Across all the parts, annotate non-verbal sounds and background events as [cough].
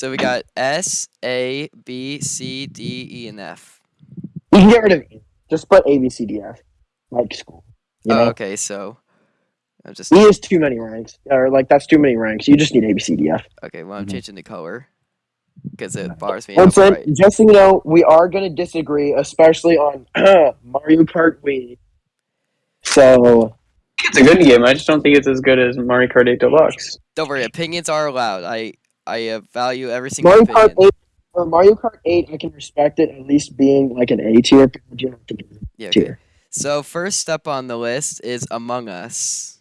So we got S, A, B, C, D, E, and F. You can get rid of E. Just put A, B, C, D, F. Like school. You Oh, okay, so I'm just E is too many ranks. Or like that's too many ranks. You just need A, B, C, D, F. okay. Well, I'm Mhm. changing the color because it bars me out. Vincent, Right. just so you know, we are going to disagree, especially on [clears throat] Mario Kart Wii. So, It's a good game. I just don't think it's as good as Mario Kart 8 Deluxe. Don't worry, opinions are allowed. I I uh, value every single Mario Kart opinion. 8, for Mario Kart 8, I can respect it at least being like an A tier. but you don't have to give it Yeah. Okay. tier. So first up on the list is Among Us.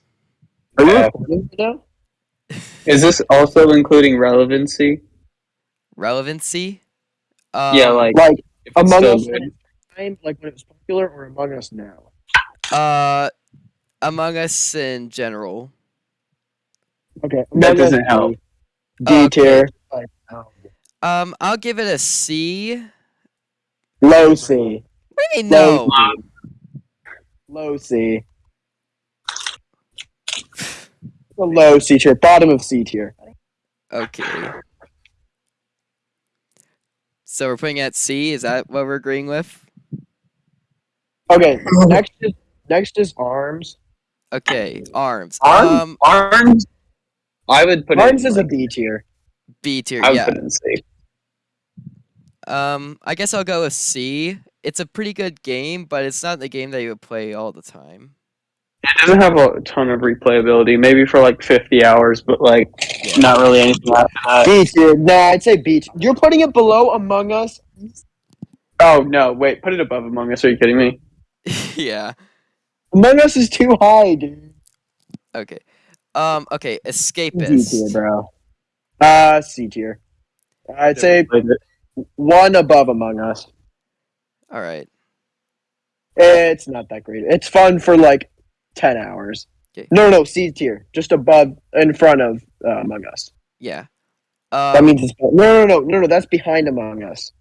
Are you Yeah. recording right now? Is this also including relevancy? Relevancy. Um, yeah, like Like if it's Among Us good. at time, like when it was popular, or Among Us now? uh, Among Us in general. Okay, That Among Us doesn't D. help. D Okay. tier. Like. Um, I'll give it a C. Low C. What do you mean Low no? C. Low C. A low C tier. Bottom of C tier. Okay. So we're putting it at C. Is that what we're agreeing with? Okay, next is next is arms. Okay, arms. Arms? Um, Arms? I would put Arms it is in, a B tier. B tier. I would Yeah. put it in C. Um, I guess I'll go with C. It's a pretty good game, but it's not the game that you would play all the time. It doesn't have a ton of replayability, maybe for like 50 hours, but like Yeah. not really anything after that. B tier. Nah, I'd say B tier. You're putting it below Among Us. Oh no, wait, put it above Among Us. Are you kidding me? [laughs] yeah. Among Us is too high, dude. Okay. Um. Okay. D tier, Escapist. bro. Uh, C tier. I'd say one above Among Us. All right. It's not that great. It's fun for like ten hours. 'Kay. No, no, C tier, just above, in front of uh, Among Us. Yeah. Um, That means it's no, no, no, no, no. That's behind Among Us.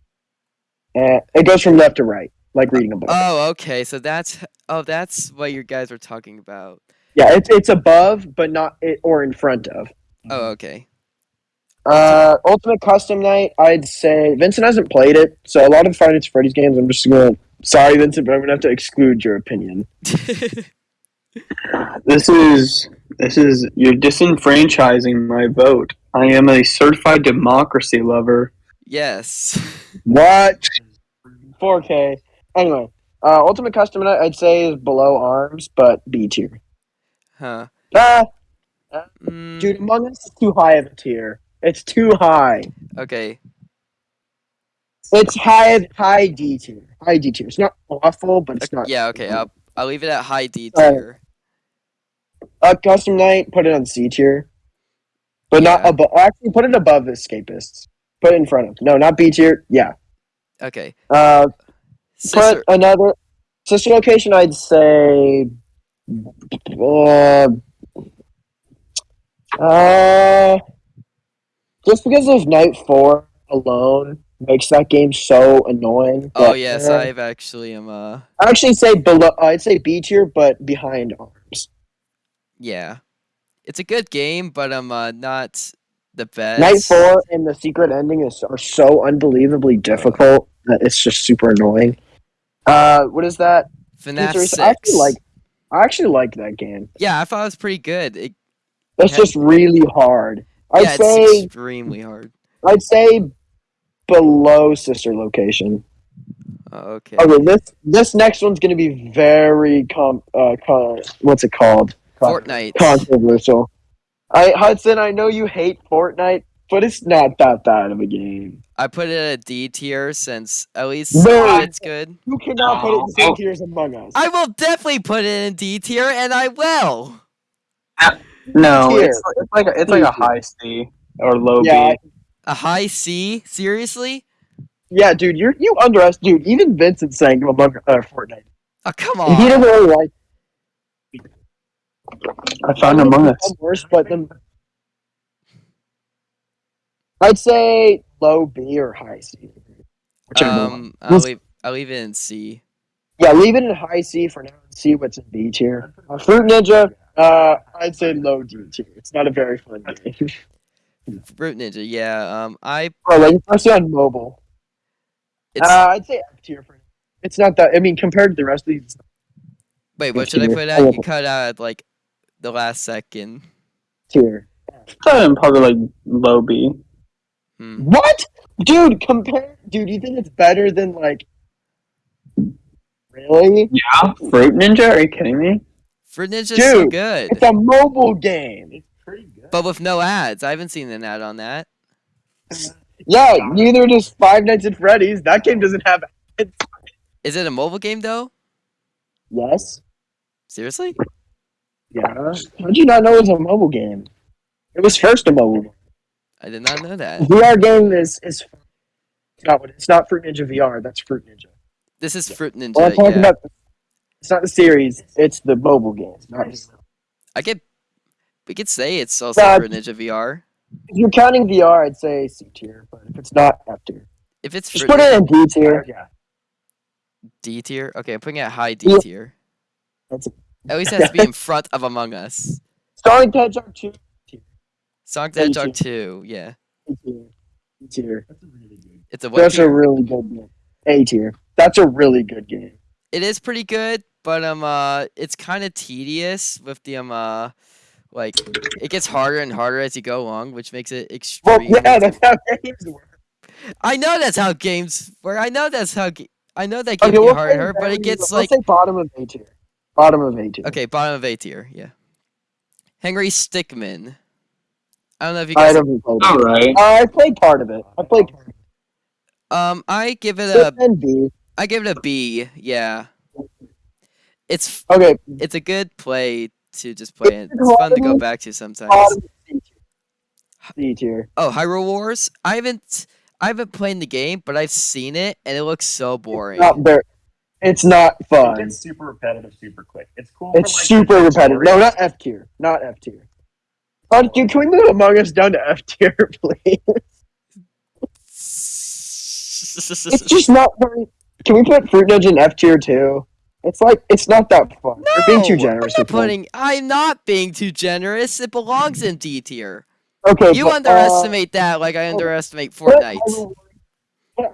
Uh, it goes from left to right, like reading a book. Oh, okay. So that's oh, that's what you guys were talking about. Yeah, it's it's above, but not it or in front of. Oh, okay. Uh, Ultimate Custom Night. I'd say Vincent hasn't played it, so a lot of Five Nights at Freddy's games. I'm just gonna. Sorry, Vincent, but I'm gonna have to exclude your opinion. [laughs] This is this is you're disenfranchising my vote. I am a certified democracy lover. yes. [laughs] What? 4K. Anyway, uh, Ultimate Custom Night. I'd say is below Arms, but B tier. Huh. Ah, Mm, dude, Among Us is too high of a tier. It's too high. Okay. It's high high D tier. High D tier. It's not awful, but it's not. Yeah. Okay. I'll I'll leave it at high D Uh, tier. Uh, Custom Night. Put it on C tier, but not above. Actually, put it above Escapists. Put it in front of. No, not B tier. Yeah. Okay. Uh, Sister. put another sister location. I'd say. Uh, uh, just because of Night Four alone makes that game so annoying. Oh yes, uh, I've actually am. Uh. I actually say below. I'd say B tier, but behind Arms. Yeah. It's a good game, but I'm uh not the best. Night Four and the secret ending is are so unbelievably difficult that it's just super annoying. Uh, what is that? FNAF six. I actually like. I actually like that game. Yeah, I thought it was pretty good. It, Yeah. just really hard. I'd yeah, say it's extremely hard. I'd say below sister location. Oh, okay. Okay, this this next one's gonna be very com uh con- what's it called? Fortnite. Controversial. I Hudson, I know you hate Fortnite, but it's not that bad of a game. I put it at a D tier since at least No. it's good. You cannot put it in the same tier as Among Us. I will definitely put it in D tier, and I will. No, it's, it's like a, it's like a high C or low yeah, B. A high C? Seriously? yeah, dude, you're you underestimate. Dude, even Vincent's saying Among uh, Fortnite. Oh come on! He on. doesn't really like. I found Among Us. Worse, but then I'd say low B or high C. Um, I'll Let's- leave. I'll leave it in C. Yeah, leave it in high C for now and see what's in B tier. Uh, Fruit Ninja, uh, I'd say low D tier. It's not a very fun game. [laughs] Fruit Ninja, yeah. Um, I Or like especially on mobile. it's Uh, I'd say F tier for. It's not that. I mean, compared to the rest of these, wait. What F should I put it I at? You cut out at like the last second. tier. I'm probably like low B. Hmm. What, dude? Compare, dude. You think it's better than like? Really? Yeah, Fruit Ninja? Are you kidding me? Fruit Ninja's so good, It's a mobile game. It's pretty good. but with no ads. I haven't seen an ad on that. Yeah, neither does Five Nights at Freddy's. That game doesn't have. Ads. Is it a mobile game though? Yes. Seriously? Yeah. How'd you not know it was a mobile game? It was first a mobile. Game. I did not know that. VR game is is. Not what it's not Fruit Ninja VR. That's Fruit Ninja. This is Fruit Ninja. Well, I'm talking yeah. about. It's not the series. It's the mobile game. It's not- If I get. We could say it's also Yeah. Fruit Ninja VR. If you're counting VR, I'd say C tier. But if it's not F tier, If it's just Fruit put Ninja it in D tier. Yeah. D tier, okay, I'm putting it high D Yeah. tier. That's a- At least it has to be [laughs] in front of Among Us. Sonic the Hedgehog two. Sonic the A Hedgehog tier. 2, yeah. A tier. A tier. It's a what That's a really good game. A tier. That's a really good game. It is pretty good, but um uh it's kind of tedious with the um uh like it gets harder and harder as you go along, which makes it Well, extremely yeah, that's how games work. I know that's how games work. I know that's how ga- I know that games Okay, get we'll harder, say but it gets we'll like say bottom of A tier. Bottom of A tier. okay, bottom of A tier, yeah. Henry Stickmin. I don't know if you I guys haven't played it. Alright. Uh, I played part of it. I played part of it. um I give it a And B. I give it a B, yeah. It's Okay, it's a good play to just play it. It's It's fun to go back to sometimes. bottom C tier. Oh, Hyrule Wars. I haven't I haven't played the game, but I've seen it and it looks so boring. Not very. It's not fun. It's super repetitive, super quick. It's cool. It's for, like, super repetitive. story. No, not F tier. Not F tier. Oh, dude, can we move Among Us down to F tier, [laughs] please? It's just not very. Can we put Fruit Ninja in F tier too? It's like it's not that fun. No, We're being too generous. I'm putting. I'm not being too generous. It belongs in D tier. Okay, You but, uh, underestimate that, like I underestimate Fortnite. Put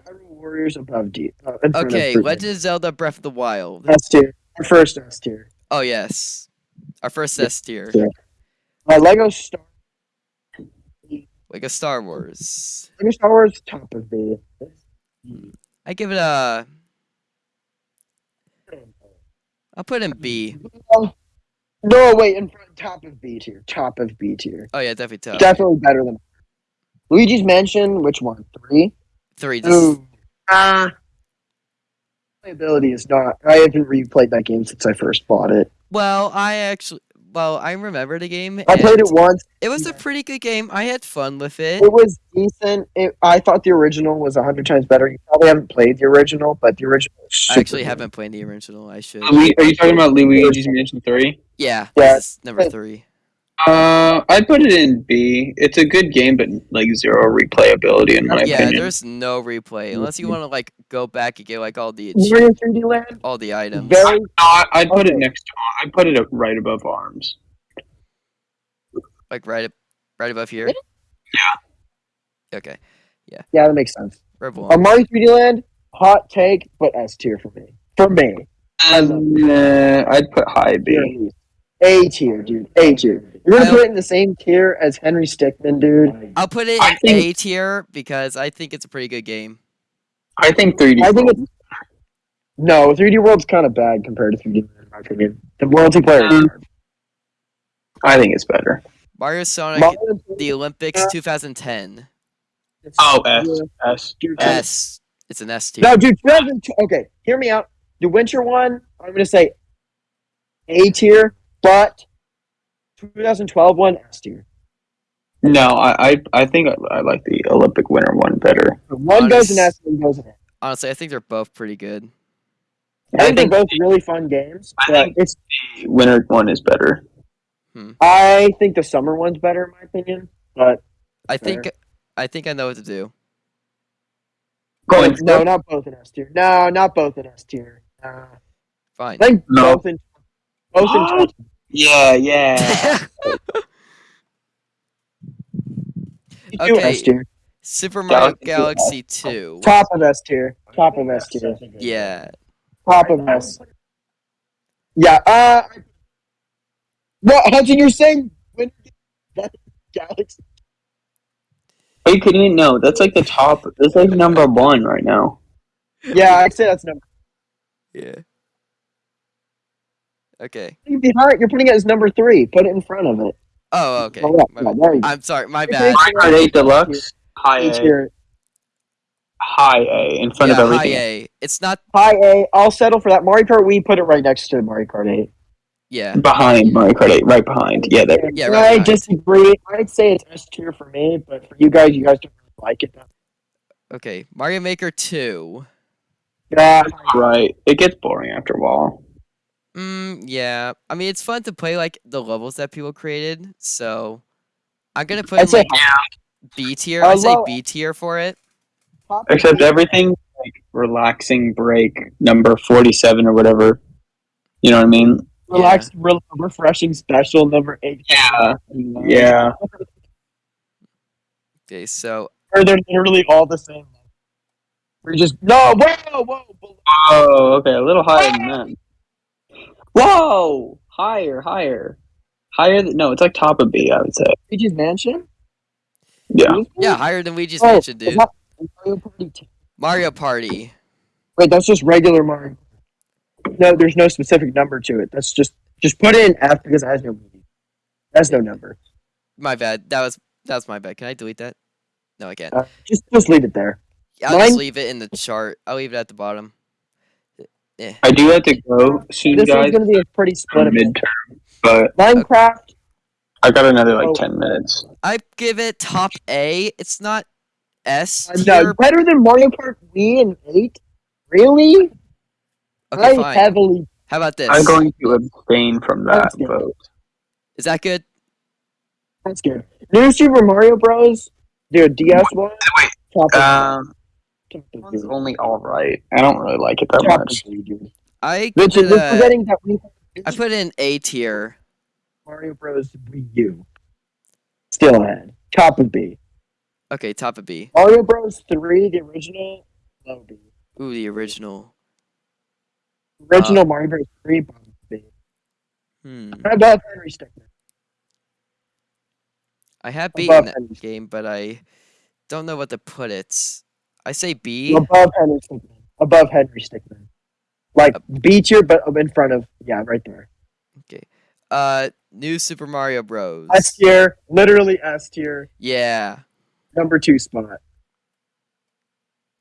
Hyrule Warriors above D. Uh, in front of Okay, Legend of Zelda: Breath of the Wild. S tier. Our first S tier. Oh yes, our first S tier, Yeah. Uh, Lego Star. like a Star Wars. Lego Star Wars top of B. I give it a. I'll put in B. No, wait, in front, top of B tier. Top of B tier. Oh yeah, definitely top. Definitely better than Luigi's Mansion. Which one? Three. Three. This is, Ooh. Ah. Playability is not. I haven't replayed that game since I first bought it. well, I actually. Well, I remember the game. I played it once. It was a pretty good game. I had fun with it. It was decent. It, I thought the original was a hundred times better. You probably haven't played the original, but the original. is I actually good. haven't played the original. I should. Are, we, are you talking about Luigi's Mansion 3? Yeah, Yeah. number three. Uh, I'd put it in B. It's a good game, but like zero replayability in my Yeah, opinion. Yeah, there's no replay unless you want to like go back and get like all the 3D Land. all the items. Very. No, I, I'd put it next to. I'd put it right above Arms. like right up, right above here. Yeah. Okay. Yeah, Yeah, that makes sense. Rebel. A Mario 3D Land. Hot take, but S tier for me. For me. Um, uh, I'd put high B. A tier, dude. A tier. You're gonna I- put it in the same tier as Henry Stickmin, dude. I'll put it in think- A tier because I think it's a pretty good game. I think 3D. I think it's no 3D World's kind of bad compared to 3D Land, in my opinion. The multiplayer. is Um, hard. I think it's better. Mario Sonic, Mario- the Olympics 2010. Oh, S. S. S. It's an S tier. No, dude. 2002 Okay, hear me out. The winter one, I'm gonna say A tier, but 2012 one S tier. No, I, I, I think I, I like the Olympic winter one better. One goes in Honest- S, one goes in A. Honestly, I think they're both pretty good. I I think they're both really fun games, I think- it's. The winter one is better. Hmm. I think the summer one's better in my opinion, but I think I think I know what to do. Going no, not both in S tier. No, not both in S tier. Uh, Fine. I think No. both in both in What? Yeah, yeah. [laughs] Okay. S tier. Super Mario Galaxy Galaxy 2. Top of S tier. Top of S tier. Such a good Yeah. Top of S. Yeah. Uh. What Hudson? You're saying when that Galaxy? Are you kidding me? No, that's like the top. That's like number one right now. Yeah, I'd say that's number. Yeah. Okay. Behind, you're putting it as number three. Put it in front of it. Oh, okay. Oh, yeah, My yeah, bad. there you go. I'm sorry. My bad. Mario Kart 8 Deluxe, high A A, high A, in front yeah, of everything. high A. It's not. High A. I'll settle for that. Mario Kart. We put it right next to Mario Kart 8. Yeah. Behind Mario Kart 8, right behind. Yeah, there. Yeah, I behind. disagree. I'd say it's S tier for me, but for you guys, you guys don't really like it. Okay. Mario Maker 2. Yeah. Right. It gets boring after a while. Mm, yeah. I mean, it's fun to play like the levels that people created. So I'm gonna put I'd in, say like B tier. I say B tier for it. Except everything like relaxing break number 47 or whatever. You know what I mean? relaxed, re- refreshing special number eight. Yeah. Yeah. Okay. So Or they're literally all the same. We're just no. Whoa, whoa. below- Oh, okay. A little higher than that. Whoa! Higher, higher. Higher than. No, it's like top of B, I would say. Luigi's Mansion. Yeah. yeah, higher than Luigi's Oh, Mansion, dude. Mario Party 2? Mario Party. Wait, that's just regular Mario. No, there's no specific number to it. That's just just put in F because it has no meaning. That's no number. My bad. That was that was my bad. Can I delete that? No, I can't. Uh, just just leave it there. I'll just leave it in the chart. I'll leave it at the bottom. I do have to go soon, This guys. is going to be a pretty split. of it. Midterm, but Minecraft. I got another like Oh. 10 minutes. I give it top A. It's not S Uh, no, better than Mario Kart Wii and eight. Really? Okay, I fine. heavily. How about this? I'm going to abstain from that vote. Is that good? That's good. New Super Mario Bros. Dude, DS one. Wait, Top of- Um, top of it's only all right. I don't really like it that top much. I give Vincent, it forgetting that we I put in A tier. Mario Bros. Wii U. Still ahead. Top of B. Okay, top of B. Mario Bros. Three, the original. Low B. Ooh, the original. Original Mario Bros. Three. Bottom B. Hmm. How about Henry Stickmin? I have beaten Above that game, but I don't know what to put it. I say B. Above Henry Stickmin. Above Henry Stickmin. Like B tier, but in front of yeah, right there. Okay. Uh, New Super Mario Bros. S tier, literally S tier, Yeah. number two spot.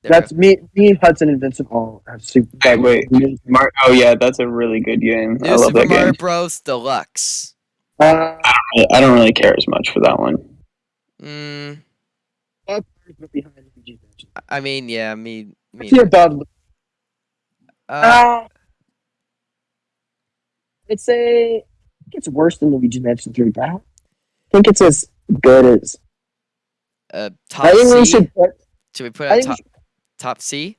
there That's me, me, Hudson, and Vincent all have super. Hey, wait. Mar- oh yeah, that's a really good game. go. I New love Super that Mario game. Bros. Deluxe. Uh, I- I don't really care as much for that one. Mm, up behind Luigi's Mansion. I mean, yeah, me. me Tier above. uh, Uh, I'd say think it's worse than Luigi Mansion 3, but I think it's as good as. uh, top I think we should put. Should we put I it think we top should, top C?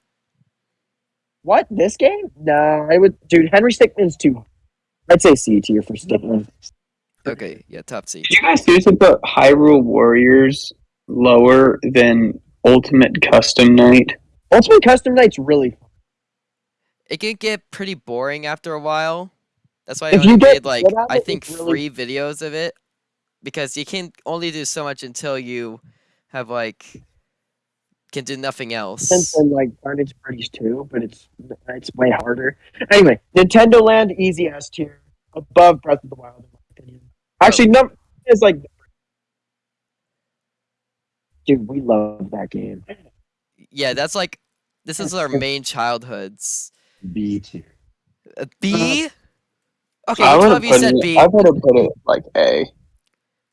what this game? No, I would. Dude, Henry Stickmin's too. I'd say C tier for Stickmin. Okay, yeah, top C. Did you guys seriously put Hyrule Warriors lower than Ultimate Custom Night? Ultimate Custom Night's really fun. It can get pretty boring after a while. That's why I If only you get made like I think really- three videos of it because you can only do so much until you have like can do nothing else. Since and like Carnage Parties too, but it's it's way harder. Anyway, Nintendo Land easy S tier above Breath of the Wild in my opinion. Actually, oh. no, is like, dude, we love that game. Yeah, that's like this is our main childhoods. B tier. Uh, B. Okay, I you would told have put said it. B. I would have put it like A.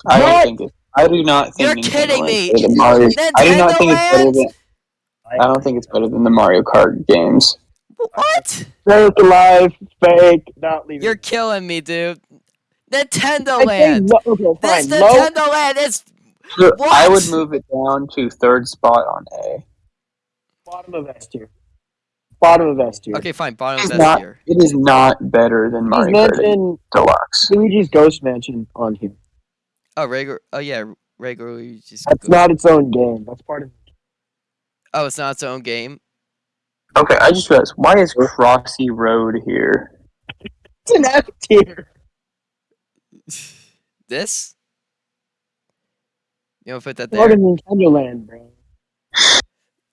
I What? don't think it. I do not think. You're Nintendo kidding me. better than Mario. I do not think it's better than. I don't think it's better than the Mario Kart games. What? Fake alive, fake, not leaving. You're killing me, dude. Nintendo I'd say Land. lo- okay, This fine. Low, Nintendo Land is I would move it down to third spot on A. bottom of S tier. Bottom of S tier. okay. Fine, bottom of S tier. It is not better than He's Mario Kart Deluxe. Luigi's Ghost Mansion on here. Oh, regular. Oh yeah, regular Luigi's. That's Ghost- not its own game. That's part of. Oh, it's not its own game. Okay, I just realized why is Crossy Road here? It's an F tier. [laughs] this. You want to put that there? of Nintendo Land, bro.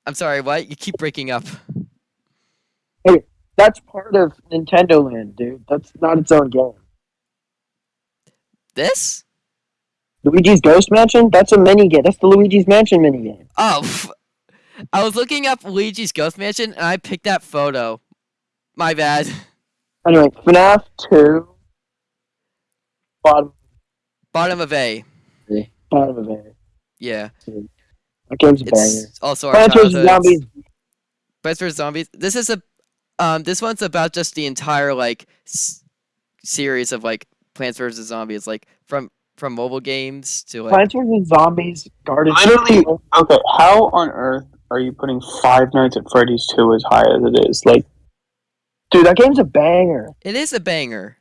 I'm sorry. What? You keep breaking up. Hey, That's part of Nintendo Land, dude. That's not its own game. This? Luigi's Ghost Mansion? That's a mini game. That's the Luigi's Mansion mini game. Oh. [laughs] I was looking up Luigi's Ghost Mansion and I picked that photo. My bad. Anyway, FNAF 2. Bottom, Bottom of A. bottom of it. Yeah, That game's a it's also our Plants vs. Zombies. Plants vs Zombies. This is a, um, this one's about just the entire like s- series of like Plants vs Zombies, like from from mobile games to like. Plants vs. Zombies. Garden. Literally, okay, how on earth are you putting Five Nights at Freddy's 2 as high as it is? Like, Dude, that game's a banger. It is a banger.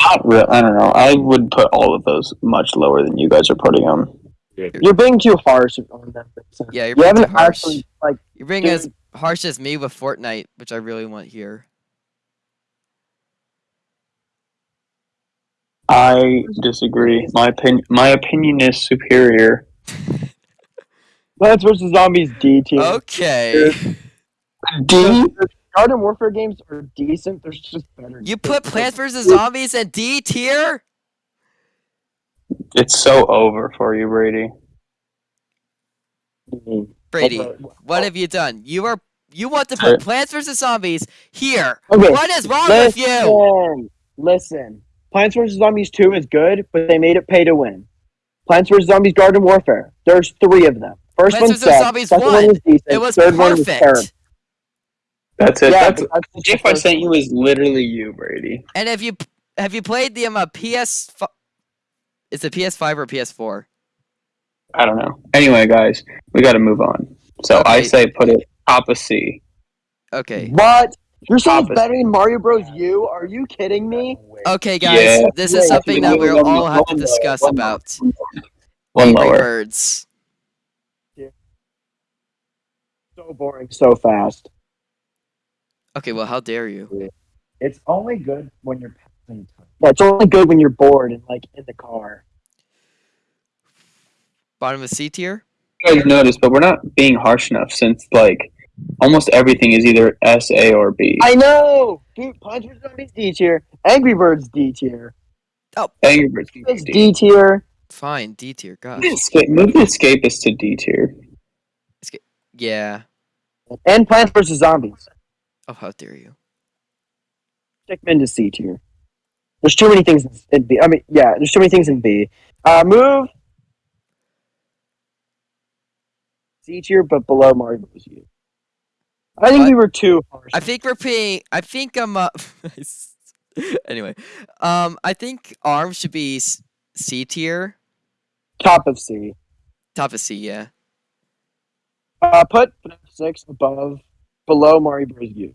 not real. I don't know. I would put all of those much lower than you guys are putting them. You're being too harsh on them. Vincent. Yeah, you're you being haven't too harsh. actually like. You're being Dude. as harsh as me with Fortnite, which I really want here. I disagree. My opinion, my opinion is superior. [laughs] Plants vs. Zombies D tier. Okay. [laughs] D. Garden Warfare games are decent. There's just better. You put Plants vs Zombies in D tier? It's so over for you, Brady. Brady, what have you done? You are you want to put Plants vs Zombies here. Okay. What is wrong with you? Listen, listen. Plants vs Zombies 2 is good, but they made it pay to win. Plants vs Zombies Garden Warfare. There's three of them. First Plants one vs. sucked. Zombies second won. one was decent. It was third one was terrible. That's it. Yeah, That's, but that's the just GIF I sent you is literally you, Brady. And have you have you played the um, uh, PS? Is it PS5 or PS4? I don't know. Anyway, guys, we got to move on. So I say put it top of C. Okay. What? You're saying it's better than Mario Bros. U? Are you kidding me? Okay, guys. Yeah. This Wait, is something that wait, we'll all have to discuss one about. One Angry lower. Birds. So boring, so fast. Okay, well, how dare you? It's only good when you're passing time. Yeah, it's only good when you're bored and like in the car. Bottom of C tier. You guys noticed, but we're not being harsh enough since like almost everything is either S, A, or B. I know, dude. Plants vs Zombies D tier. Angry Birds D tier. Oh, Angry Birds can It's D. D tier. Fine, D tier. Gosh. Move the escape- Move the escapist to D tier. Yeah. And Plants vs Zombies. Oh, how dare you? Stick them into C tier. There's too many things in B. I mean, yeah, there's too many things in B. Uh, move C tier, but below Mario Bros. U. I think What? we were too harsh. I think we're being. I think I'm. Uh, [laughs] anyway, um, I think Arm should be C tier. top of C. Top of C, yeah. Uh, put FNAF six above, below Mario Bros. U.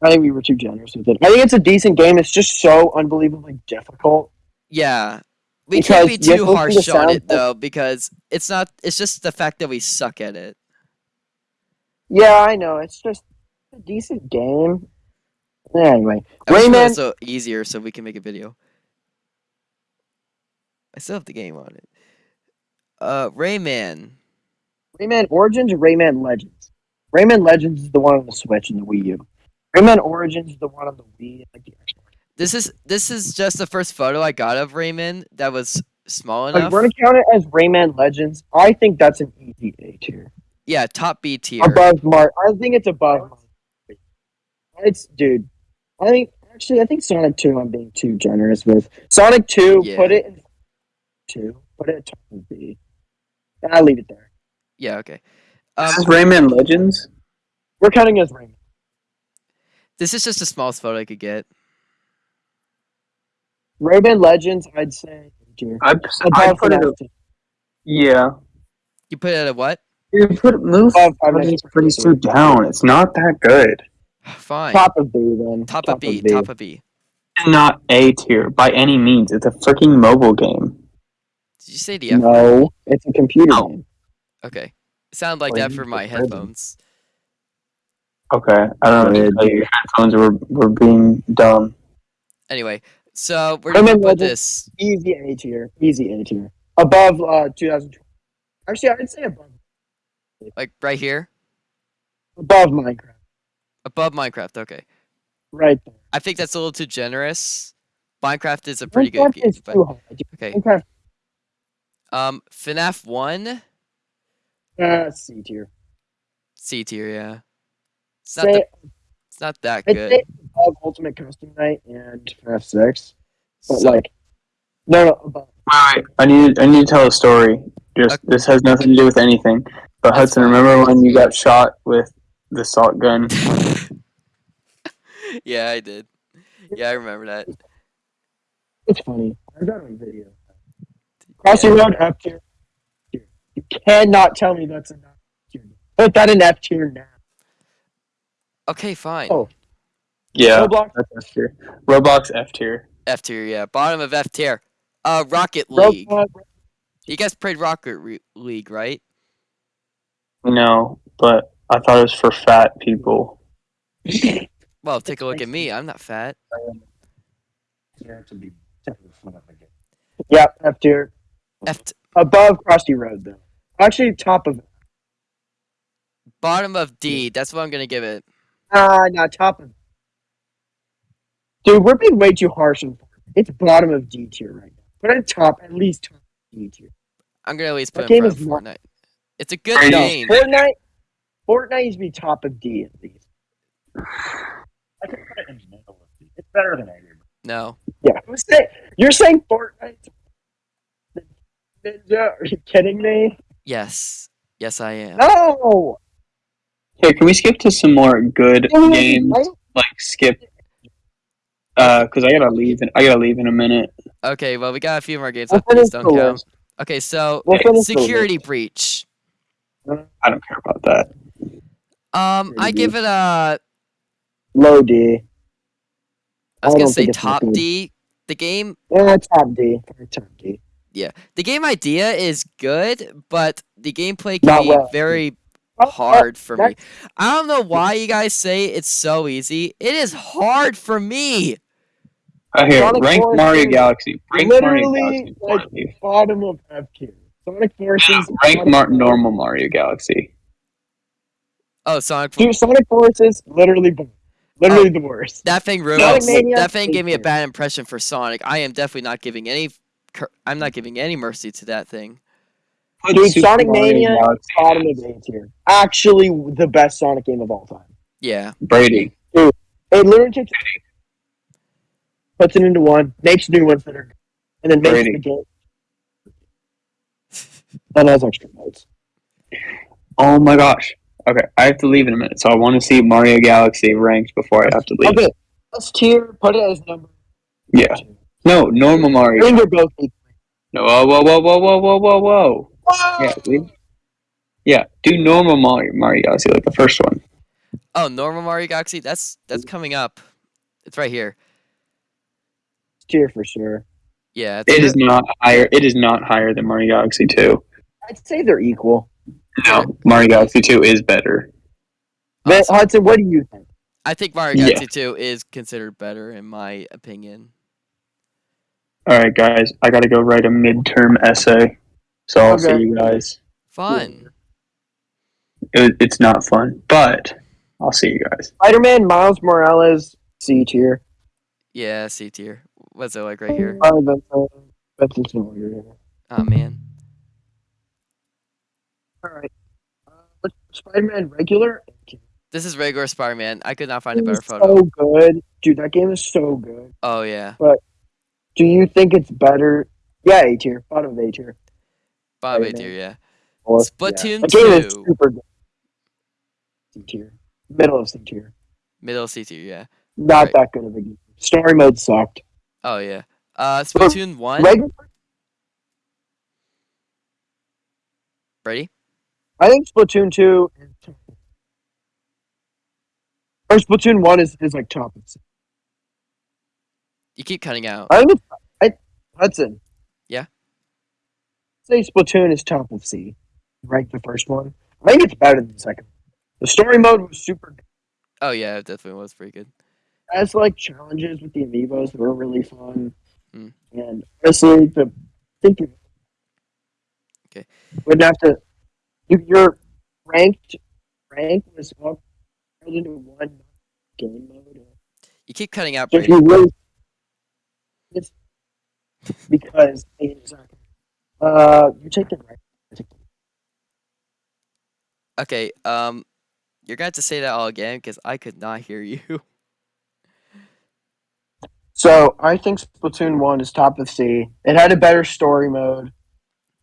I think we were too generous with it. I think it's a decent game. It's just so unbelievably difficult. Yeah. We can't be too have to listen harsh on it though, because it's not. It's just the fact that we suck at it. Yeah, I know. It's just a decent game. Anyway, I Rayman. was so easier so we can make a video. I still have the game on it. Uh, Rayman. Rayman Origins or Rayman Legends? Rayman Legends is the one on the Switch and the Wii U. Rayman Origins is the one on the Wii like the Xbox. This is this is just the first photo I got of Rayman that was small Like, enough. we're gonna count it as Rayman Legends. I think that's an easy A tier. Yeah, top B tier. Above Mark, I think it's above. Mario. It's dude. I think actually I think Sonic Two. I'm being too generous with Sonic Two. Yeah. Put it in two. Put it at top of B. I'll leave it there. Yeah, okay. Um, This is Rayman Legends. We're counting as Rayman. This is just the smallest photo I could get. Rayman Legends. I'd say A tier. I, I put it. FNAF. Yeah. You put it at a what? You put move Above oh, Five Freddy's Nights at Freddy's Freddy's. 2 down. It's not that good. [sighs] Fine. Top of B then. Top of B. Top of B. Not A tier by any means. It's a freaking mobile game. Did you say the F? No, it's a computer No. game. Okay. Sound like Or that for just my heard them. headphones. Okay, I don't know. Like, your headphones were were being dumb. Anyway, so we're do you in, put this? Easy A tier. Easy A tier. Above uh 2020. Actually, I'd say above Like right here? above Minecraft. Above Minecraft, okay. Right there. I think that's a little too generous. Minecraft is a pretty good Minecraft game, is but too high. dude. okay. Minecraft Um FNAF 1 uh, C tier. C tier, yeah. It's not Say, the, it's not that good. say above Ultimate Custom Night and FNAF 6. But So- like, no, no, above. Wait, I need I need to tell a story. Just Okay. this has nothing to do with anything. But That's Hudson, remember when you got shot with the salt gun? [laughs] yeah, I did. Yeah, I remember that. It's funny. I got on video. Crossy Road F tier. You cannot tell me that's a not tier. Put that in F tier now. Okay, fine. Oh. Yeah, Roblox, F tier. Roblox F tier. F tier, yeah. Bottom of F tier. Uh Rocket League. Roblox, You guys played Rocket Re- League, right? No, but I thought it was for fat people. [laughs] Well, take a look at me. I'm not fat. Here to be typically fun of the game. yeah, F tier. F Above Crossy Road though. Actually, top of bottom of D. That's what I'm gonna give it. Ah, not top of. Dude, we're being way too harsh on. It's bottom of D tier right now. Put it top, at least top of D tier. I'm gonna at least put it in game front of is not- Fortnite. It's a good Right. No, game. Fortnite. Fortnite needs to be top of D at least. I could put it in the middle of the. It's better than Angry Birds. No. Yeah, who's say, you're saying Fortnite? Ninja? Are you kidding me? Yes. Yes, I am. No. Here, can we skip to some more good games? Right? Like skip. Uh, cause I gotta leave. In, I gotta leave in a minute. Okay, well, we got a few more games We'll left. These don't the count. Okay, so We'll finish the security breach. I don't care about that. Um, I give it a. Low D. I was I gonna don't say think it's that top good. D. The game, Yeah, top D. Top D. Yeah, the game idea is good, but the gameplay can Not be well. very hard for me. I don't know why you guys say it's so easy. It is hard for me. Uh, here, Sonic rank Forces Mario Galaxy. Rank Mario literally, Galaxy. like, leave. Bottom of F tier. Sonic Forces. Rank Sonic Mar- Forces- normal Mario Galaxy. Oh, Sonic. Forces. Dude, Sonic Forces literally, bo- literally the worst. That thing ruined. Mania that thing gave me a bad impression for Sonic. I am definitely not giving any. cur- I'm not giving any mercy to that thing. Put Dude, Super Sonic Mario Mania, Galaxy. bottom of A tier. Actually, the best Sonic game of all time. Yeah. Brady. It literally takes puts it into one, makes new ones that are, and then makes Brady. the game. And has extra modes. Oh my gosh. Okay, I have to leave in a minute, so I want to see Mario Galaxy ranked before I have to leave. Okay, S tier. Put it as number. Yeah. No, normal Mario. Finger both equal. No, whoa, whoa, whoa, whoa, whoa, whoa, whoa, whoa. Yeah, leave. Yeah, do normal Mario, Mario Galaxy, like the first one. Oh, normal Mario Galaxy. That's that's mm-hmm. coming up. It's right here. It's here for sure. Yeah. It's It is not higher. It is not higher than Mario Galaxy 2. I'd say they're equal. No, Mario Galaxy 2 is better. But awesome. Hudson, what do you think? I think Mario Yeah. Galaxy 2 is considered better in my opinion. All right, guys, I got to go write a midterm essay, so I'll Okay. see you guys. Fun. It, it's not fun, but I'll see you guys. Spider-Man, Miles Morales, C tier. Yeah, C tier. What's it like right here? Oh, that's, uh, that's just an. Oh man. All right. Uh, Spider-Man regular? This is regular Spider-Man. I could not find a better photo. So good, dude. That game is so good. Oh yeah. But do you think it's better? Yeah, A tier, bottom of A tier. Bob A Spider-Man. tier, yeah. Or- Splatoon yeah. The game is 2. super good. C tier, middle of C tier. Middle C tier, yeah. Not Right. that good of a game. Story mode sucked. Oh yeah. Uh Splatoon 1. Regular, Ready? I think Splatoon two. is- Or Splatoon one is, is like top. of C. You keep cutting out. I think it's I, Hudson. Say Splatoon is top of C. Rank the first one. I think it's better than the second. The story mode was super. good. Oh yeah, it definitely was pretty good. As like challenges with the amiibos were really fun. Hmm. And honestly, the think you Okay. wouldn't have to. You, your ranked rank was all rolled into one game mode. You keep cutting out. So you really, it's because uh, you take the right. Okay, um, you're gonna have to say that all again because I could not hear you. [laughs] So I think Splatoon one is top of C. It had a better story mode.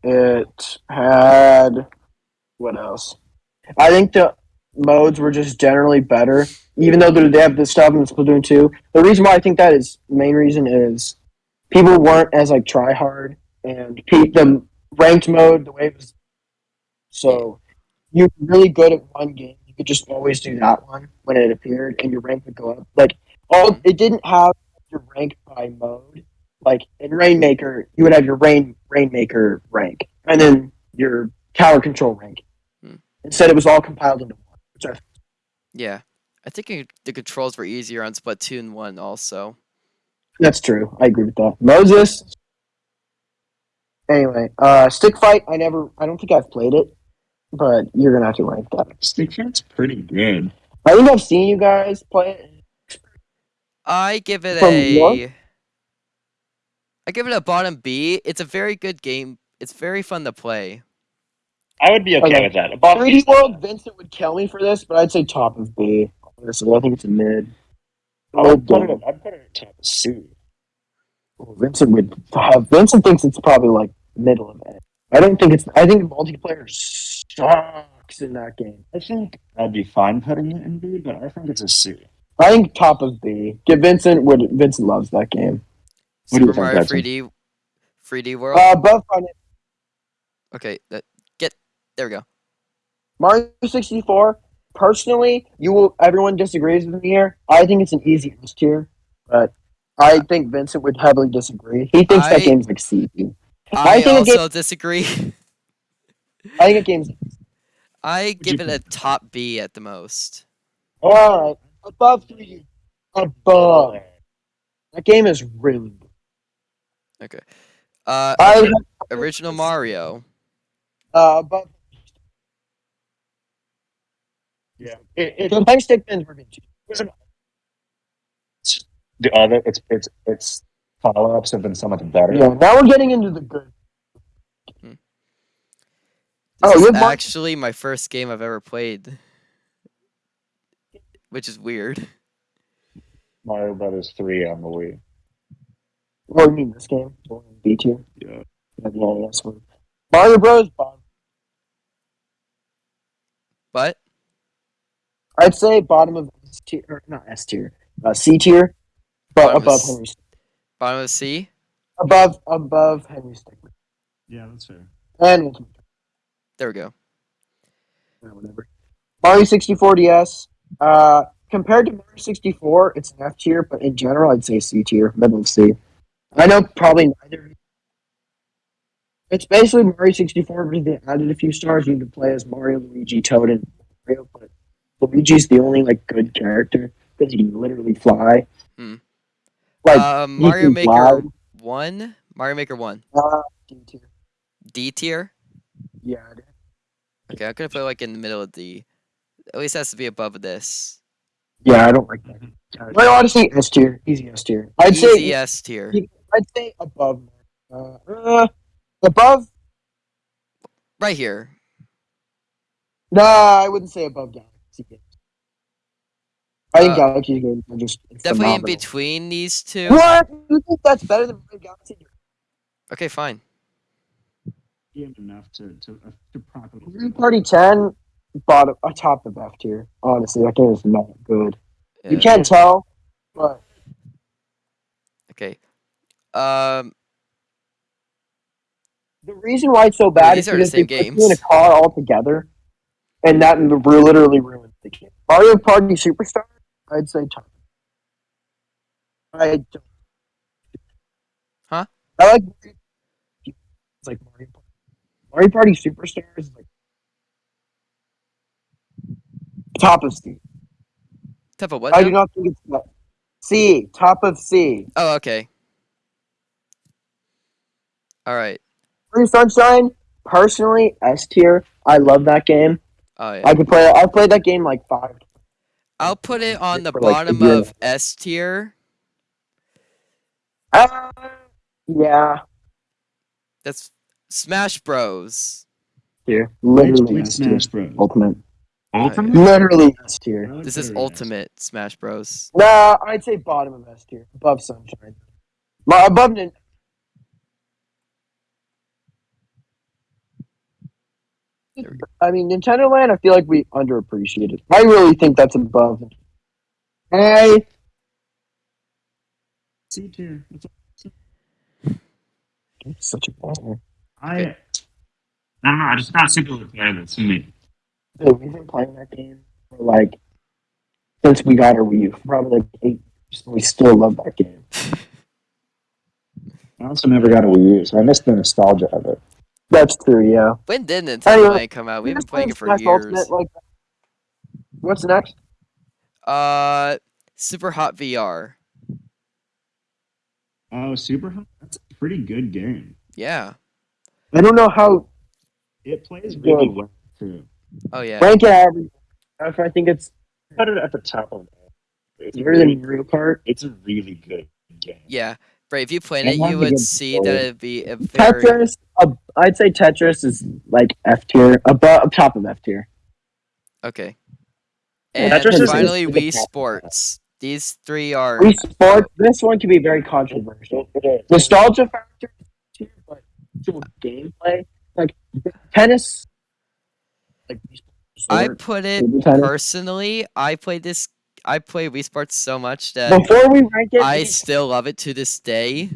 It had what else? I think the modes were just generally better, even though they have this stuff in Splatoon two. The reason why I think that is main reason is people weren't as like try hard and pe- the ranked mode the way it was. So you're really good at one game. You could just always do that one when it appeared, and your rank would go up. Like all, it didn't have your rank by mode. Like in Rainmaker, you would have your Rain Rainmaker rank, and then your Tower Control rank. Hmm. Instead, it was all compiled into one. Which I, yeah, I think the controls were easier on Splatoon one also. that's true. I agree with that. Moses. Anyway, uh, Stick Fight. I never. I don't think I've played it, but you're gonna have to rank that. Stick Fight's pretty good. I think I've seen you guys play it. I give it From a. what? I give it a bottom B. It's a very good game. It's very fun to play. I would be okay, Okay. with that. Above 3D World, Vincent would kill me for this, but I'd say top of B. Honestly, I think it's a mid. I'd put it. I'd put it at top of C. Vincent would have. Vincent thinks it's probably like middle of it. I don't think it's. I think multiplayer sucks in that game. I think I'd be fine putting it in B, but I think it's a C. I think top of B. Get Vincent would. Vincent loves that game. What do you Super think, Mario Hudson? 3D, 3D World. Uh, above Final- okay, that get there we go. Mario sixty four. Personally, you will. Everyone disagrees with me here. I think it's an easy S tier, but I think Vincent would heavily disagree. He thinks I- that game's like I think it also disagree. [laughs] I think that game's [laughs] I give you it a top B at the most. all right. Above three. Above. That game is really good. Uh, I original Mario. uh, above. Yeah. It, it, Sometimes stick pins were good too. The other, it's it's it's follow ups have been so much better. Yeah, now we're getting into the good. This Oh, is you're actually my first game I've ever played, which is weird. Mario Brothers three on the Wii. What do you mean this game? B tier. Yeah. Yeah, the NES one. Mario Bros. Bottom. But I'd say bottom of S tier, or not S tier, uh, C tier, but Bottom above S- Henry. bottom of C. Above above Henry Stickmin. Yeah, that's fair. And Ultimate There we go. or whatever. Mario 64 DS. Uh, compared to Mario 64, it's an F tier, but in general, I'd say C tier, middle of C. I know probably neither. It's basically Mario 64, but they added a few stars. You can play as Mario, Luigi, Toad, and Mario, but Luigi's the only like good character because he can literally fly. Hmm. Like Um, Mario Maker one. Mario Maker one. Uh, D tier. D tier. Yeah. Okay, I'm gonna put it, like in the middle of D. At least it has to be above this. Yeah, I don't like that. Mario Odyssey S tier, easy S tier. I'd Easy say S tier. I'd say above. Uh, uh, above. Right here. Nah, I wouldn't say above Galaxy. I think Uh, Galaxy games are just Definitely in between these two. What? You think that's better than Galaxy? Okay, fine. enough to to, uh, to properly. Mario Party 10, bottom, uh, top of F tier. Honestly, that game is not good. You can't tell, but Okay. Um. the reason why it's so bad these is are the because they same put you in a car all together, and that literally ruins the game. Mario Party Superstar, I'd say top. I don't. Huh? I like. It's like Mario Party. Mario Party Superstars is like top of C. Type of what? I now? do not think it's top. C, top of C. Oh, okay. All right. Free Sunshine, personally, S tier. I love that game. Oh yeah. I could play. I've played that game like five. I'll put it on the for, like, bottom of S tier. Uh, yeah, That's Smash Bros. tier. Which, Literally S tier. Smash Bros? Ultimate. Ultimate? Literally S tier. I This is it in S. Ultimate Smash Bros. Nah, I'd say bottom of S tier, above Sunshine. Above Nin- There we I mean, Nintendo Land. I feel like we underappreciate it. I really think that's above. I C tier. That's it's such a baller. I, I don't know. I just not super fan of this. Me. Dude, we've been playing that game for like since we got our Wii U, probably like eight. years, and We still love that game. I also never got a Wii U, so I missed the nostalgia of it. That's true. Yeah. When did Nintendo Anyway, Land come out? We've been playing it for Smash years. Ultimate, like, what's next? Uh, Super Hot VR. Oh, Super Hot. That's a pretty good game. Yeah. I don't know how It plays really Good. well too. Oh yeah. rank it average. I think it's Put it at the top of it. It's, better really, than Mario Kart. it's a really good game. Yeah. Bray, if you played it, you would see that it'd be a very Tetris, uh, I'd say Tetris is like F tier, above top of F tier. okay. And Tetris is- finally, is Wii. Sports. These three are Wii Sports, this one can be very controversial. Nostalgia factor tier, but actual gameplay, like tennis, like I put it personally. I played this. I play Wii Sports so much that Before we rank it, I still love it to this day.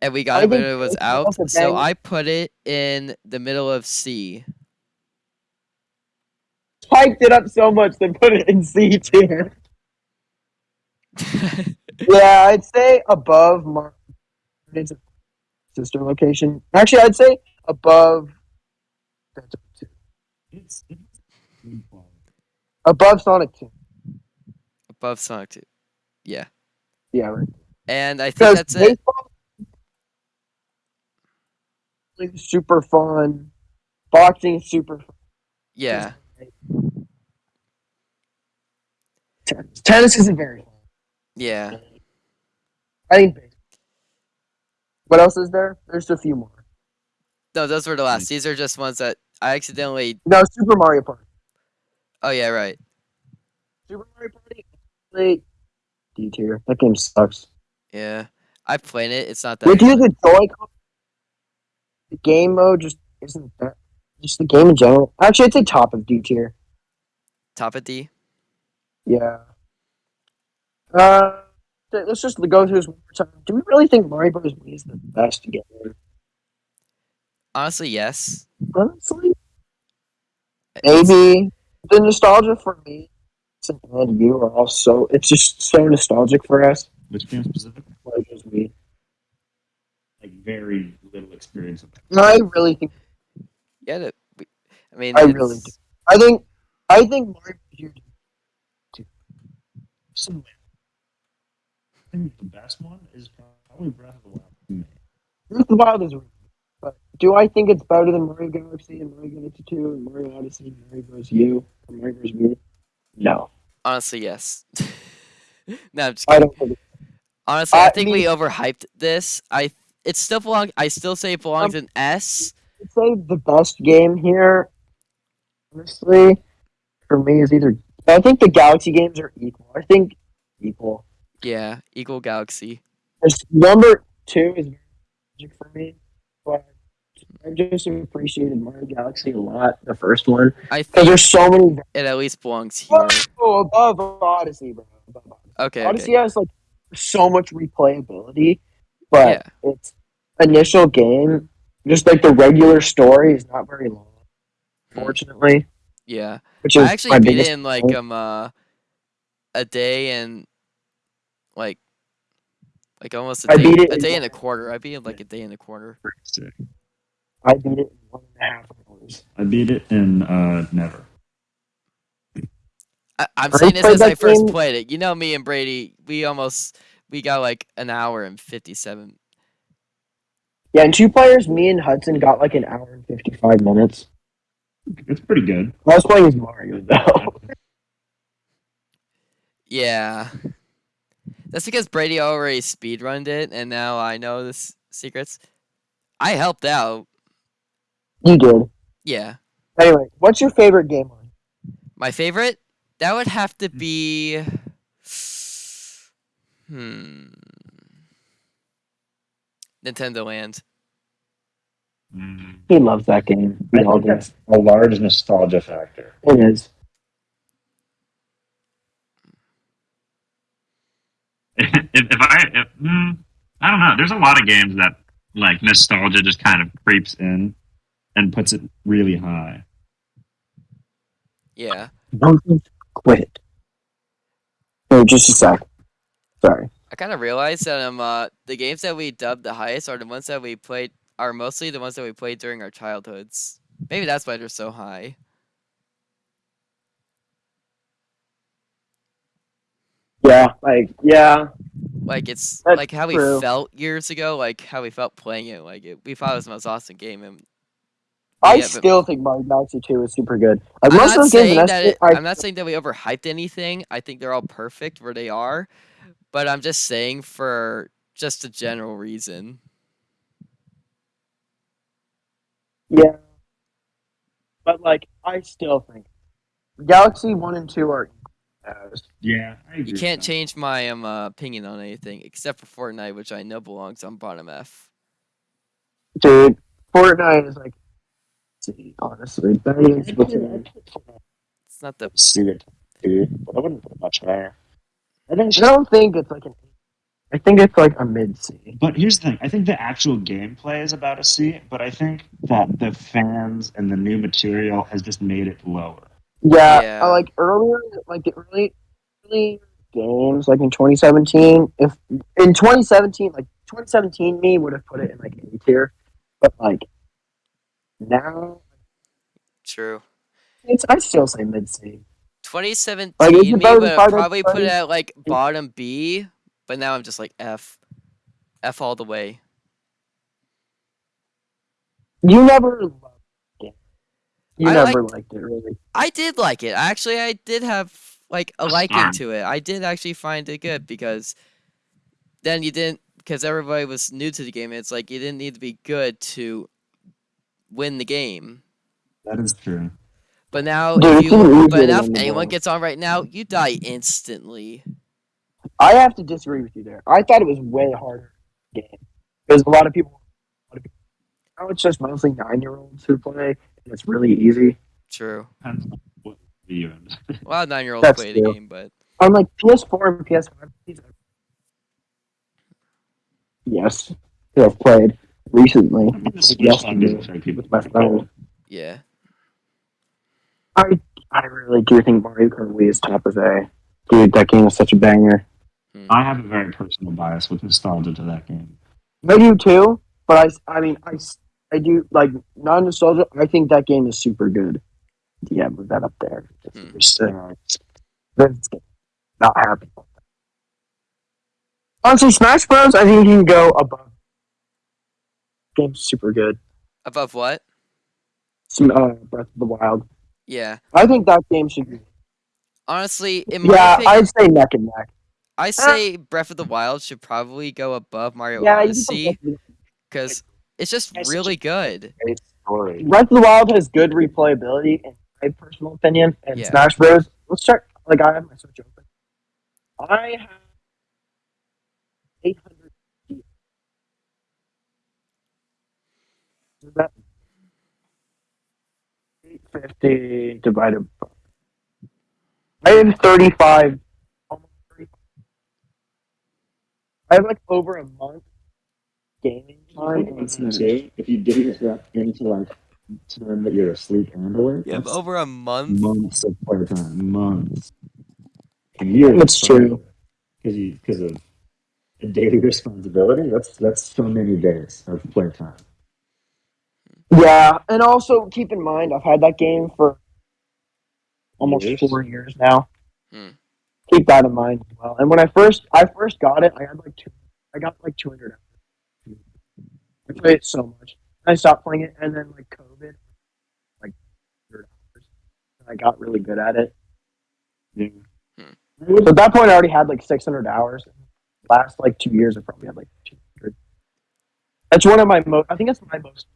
And we I got it when it was out, so I put it in the middle of C. spiked it up so much they put it in C tier. [laughs] Yeah, I'd say above Mar- it's sister location. Actually, I'd say above. It's, it's good quality. Above Sonic 2. Above Sonic 2. Yeah. Yeah, right. And I think that's it. super fun. Boxing is super fun. Yeah. Tennis, tennis isn't very fun. Yeah. I think baseball. What else is there? There's a few more. No, those were the last. Hmm. These are just ones that I accidentally. No, Super Mario Party. Oh, yeah, right. Super Mario Party. D tier. That game sucks. Yeah. I played it. It's not that. With you, the Joy-Con, the game mode just isn't that. Just the game in general. Actually, I'd say top of D tier. Top of D. Yeah. Uh, let's just go through this one more time. Do we really think Mario Bros. Wii is the best game? Honestly, yes. Honestly, It's- maybe the nostalgia for me and you are all so. It's just so nostalgic for us. Which game specifically? Mario Bros. Wii. Like very little experience with that. No, I really think. Yeah. the- we- I mean, I it's, really do. I think. I think Mario Bros. Wii. Some- I think the best one is probably Breath of the Wild. to. Breath of the Wild is. really good. But do I think it's better than Mario Galaxy and Mario Galaxy 2 and Mario Odyssey and Mario Bros. U and Mario Bros. Wii? No. Honestly, yes. [laughs] no, I'm just I don't Honestly, I I think we overhyped this. I it still belong. I still say it belongs Um, in S. I'd say the best game here, honestly, for me is either. I think the Galaxy games are equal. I think equal. Yeah, equal Galaxy. There's, number two is very magic for me, but I just appreciated Mario Galaxy a lot. The first one I think there's so many. it at least belongs here. Above Odyssey, bro. Above Odyssey. Okay. Odyssey okay. has like so much replayability, but Yeah. its initial game, just like the regular story, is not very long. Fortunately, Yeah. which is I actually beat it in like complaint. um uh, a day and like like almost a I day beat it a in day and a quarter. I beat it like a day and a quarter. I beat it in one and a half hours. I beat it in uh, never. I, I'm Brady saying this played as I first game? played it. You know me and Brady, we almost we got like an hour and fifty seven. Yeah, and two players, me and Hudson got like an hour and fifty five minutes. It's pretty good. I was playing as Mario though. Yeah. That's because Brady already speedrunned it and now I know the s- secrets. I helped out. you did. Yeah. Anyway, what's your favorite game on? My favorite? That would have to be Hmm. Nintendo Land. He loves that game. We I all think that's a large nostalgia factor. It is. if, if I, if, mm, I don't know. There's a lot of games that like nostalgia just kind of creeps in and puts it really high. Yeah. Don't quit. Wait, just a sec. Sorry. I kind of realized that um uh the games that we dubbed the highest are the ones that we played are mostly the ones that we played during our childhoods. Maybe that's why they're so high. Yeah, like yeah. Like it's That's like how true. we felt years ago, like how we felt playing it. Like it, we thought it was the most awesome game, and I Yeah, but- still think Mario Galaxy 2 is super good. Like I'm not those games saying that S- it, I, I'm not saying that we overhyped anything. I think they're all perfect where they are, but I'm just saying for just a general reason. yeah. But like I still think Galaxy 1 and 2 are Yeah, I agree. You can't change my um uh, opinion on anything except for Fortnite, which I know belongs on bottom F. dude. Fortnite is like see, honestly better than Splatoon. It's not the See it, dude. But I wouldn't put it much higher. I think I don't think it's like an I think it's like a mid C. But here's the thing: I think the actual gameplay is about a C, but I think that the fans and the new material has just made it lower. Yeah, Yeah. I like earlier, like the early, early games, like in 2017. If in 2017, like 2017, me would have put it in like A tier, but like now, true. it's I still say mid C. 2017, Like, me would than have Five probably put it at like bottom B, but now I'm just like F, F all the way. You never loved it. You I never liked it, really. I did like it. Actually, I did have like a liking to it. I did actually find it good because then you didn't because everybody was new to the game. It's like you didn't need to be good to win the game. That is true. But now, Dude, if you but now if anyone gets on right now, you die instantly. I have to disagree with you there. I thought it was way harder game because a lot of people. a lot of people- Now it's just mostly nine-year-olds who play, and it's really easy. True. Depends on what video. A lot of nine year olds That's play the game, but On like PS4 and PS5. Yes, who I've played recently I mean, the Switch Yes, one doesn't show people with my friend. yeah. I I really do think Mario Kart Wii is top of A. Dude, that game is such a banger. I have a very personal bias with nostalgia to that game. I do too, but I, I mean, I, I do like non nostalgia. I think that game is super good. Yeah, move that up there. Just, uh, not happy. Honestly, Smash Bros. I think you can go above. Game's super good. Above what? Some, uh, Breath of the Wild. Yeah. I think that game should be. Honestly, in my Yeah, opinion, I'd say neck and neck. I say Breath of the Wild should probably go above Mario Yeah, you Odyssey put Breath of because it's just It's really a- good. story. Breath of the Wild has good replayability, in my personal opinion. And Yeah. Smash Bros. Let's check. Like I have my Switch open. I have eight hundred. Is that eight fifty divided? by... I have thirty-five. Almost 35. I have like over a month gaming time. on Switch. If you did that into like time that you're asleep and awake, You have over a month. Months of playtime. Months. years. That's true. Because you because of daily [laughs] responsibility. That's that's so many days of playtime. Yeah, and also keep in mind I've had that game for almost Years? four years now. Hmm. Keep that in mind as well. And when I first I first got it, I had like two. I got like two hundred. I played it so much. I stopped playing it, and then like COVID, like and I got really good at it. Yeah. So at that point, I already had like six hundred hours. Last like two years, I probably had like two hundred. That's one of my most. I think that's my most.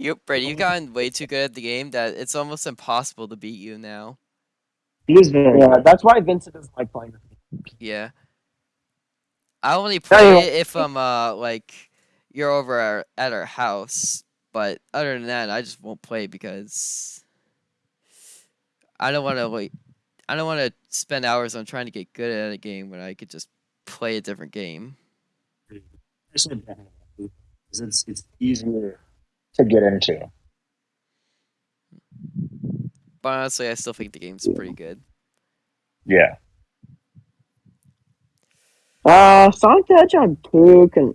You, Brady, you've gotten way too good at the game that it's almost impossible to beat you now. He is very Yeah, that's why Vincent doesn't like playing with me. Yeah. I only play yeah. it if I'm uh like you're over our, at our house, but other than that, I just won't play because I don't want to like I don't want to spend hours on trying to get good at a game when I could just play a different game. especially back in the day, 'cause it's it's easier to get into. But honestly, I still think the game's pretty good. Yeah. Uh, Sonic the Hedgehog two can.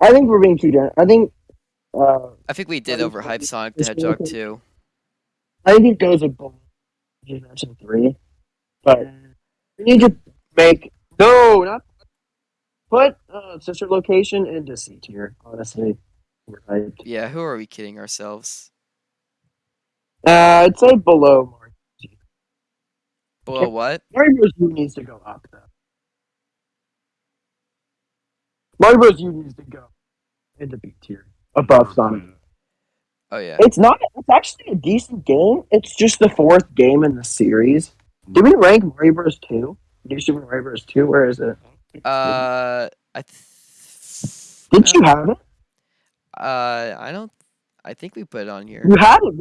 I think we're being too. gen- I think. Uh, I think we did I think overhype it's- Sonic the it's Hedgehog really- too. I think it goes above Generation three, but we need to make no, not put uh, sister location into C tier. Honestly, right? Yeah, who are we kidding ourselves? Uh, I'd say below Mario. Below what? Mario Bros. U needs to go up though. Mario Bros. U needs to go into B tier above Sonic. Oh yeah. It's not. It's actually a decent game. It's just the fourth game in the series. Did we rank Mario Bros. Two? New Super Mario Bros. Two? Where is it? Uh, I. Th- Did you have it? Uh, I don't. I think we put it on here. You had it.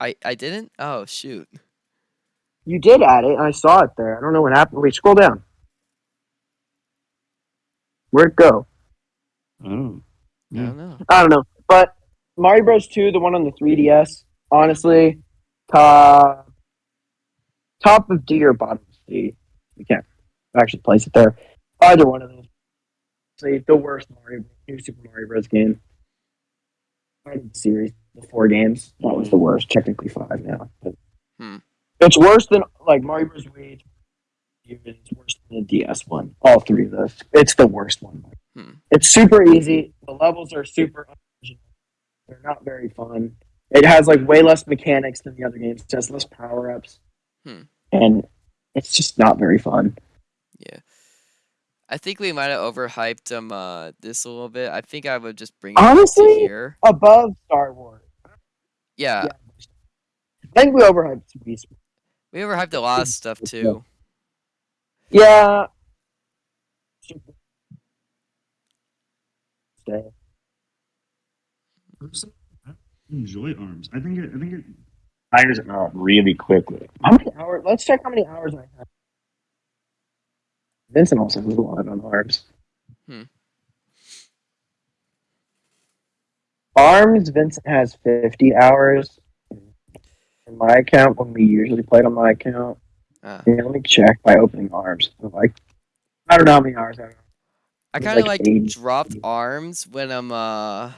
I I didn't. Oh shoot. You did add it. I saw it there. I don't know what happened. Wait, scroll down. Where'd it go? Oh. I Yeah. don't know. I don't know. But Mario Bros. Two, the one on the 3DS, honestly, top top of D or bottom of C. We can't actually place it there. Either one of those. Say the worst Mario New Super Mario Bros. game. Series, the four games. That was the worst. Technically five now. But Hmm. It's worse than like Mario Bros. Wii. It's worse than the DS one. All three of those. It's the worst one. Hmm. It's super easy. The levels are super unoriginal. They're not very fun. It has like way less mechanics than the other games. It has less power ups. Hmm. And it's just not very fun. Yeah. I think we might have overhyped um uh this a little bit. I think I would just bring it to Honestly- here. Above Star Wars. Yeah, Yeah. I think we overhyped Wii Sports. we overhyped a lot of stuff too. Yeah. Stay. I enjoy arms. I think it. I think it fires out really quickly. How many hours? Let's check how many hours I have. Vincent also has a lot on arms. Hmm. Arms, Vincent has 50 hours. In my account, when we usually played on my account, Uh, yeah, let me check by opening arms. I'm Like, I don't know how many hours I have. I kind of like like, dropped arms when I'm uh.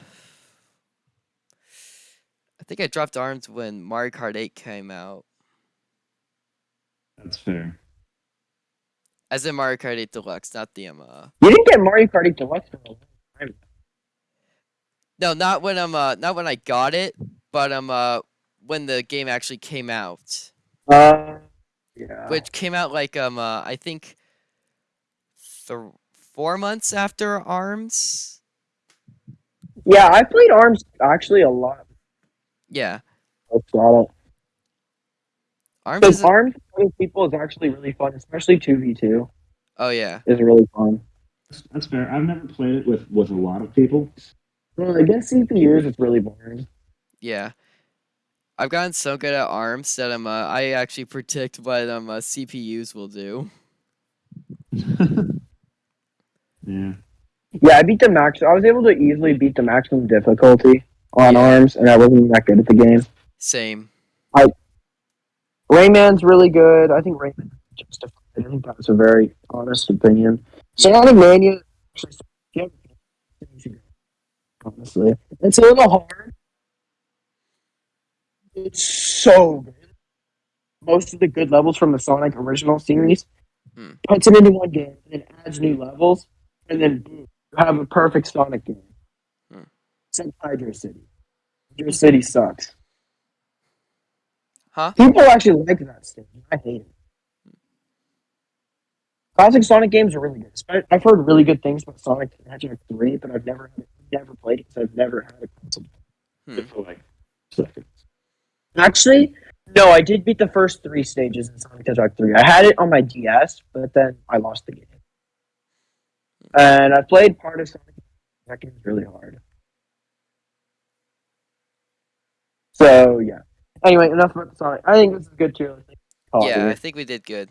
I think I dropped arms when Mario Kart 8 came out. That's fair. As in Mario Kart 8 Deluxe, not the um uh. You didn't get Mario Kart 8 Deluxe for a long time. No, not when I'm uh not when I got it, but um uh when the game actually came out. Uh, yeah. which came out like um uh, I think th- four months after Arms. yeah, I played Arms actually a lot. Yeah, I got it. Arms. Because Is Arms with people is actually really fun, especially 2v2 oh yeah, is really fun. That's, that's fair. I've never played it with with a lot of people. Well, I against CPUs, it's really boring. yeah. I've gotten so good at Arms that I'm uh, I actually predict what um uh, CPUs will do. [laughs] yeah. Yeah, I beat the max. I was able to easily beat the maximum difficulty on Yeah. Arms, and I wasn't that good at the game. Same. Rayman's really good. I think Rayman justified. I think that's a very honest opinion. Sonic Mania, actually, you should go. honestly, it's a little hard. It's so good. Most of the good levels from the Sonic original series Hmm. puts it into one game and then adds new levels, and then boom, you have a perfect Sonic game. Hmm. Except Hydrocity. Hydro City sucks. Huh? People actually like that stage. I hate it. Classic Sonic games are really good. I've heard really good things about Sonic the Hedgehog 3, but I've never never played it because I've never had a console. Hmm. For like seconds. Actually, no, I did beat the first three stages in Sonic the Hedgehog 3. I had it on my DS, but then I lost the game. And I played part of Sonic. That game's really hard. So yeah. Anyway, enough about the Sonic. I think this is good too. It yeah, I think we did good.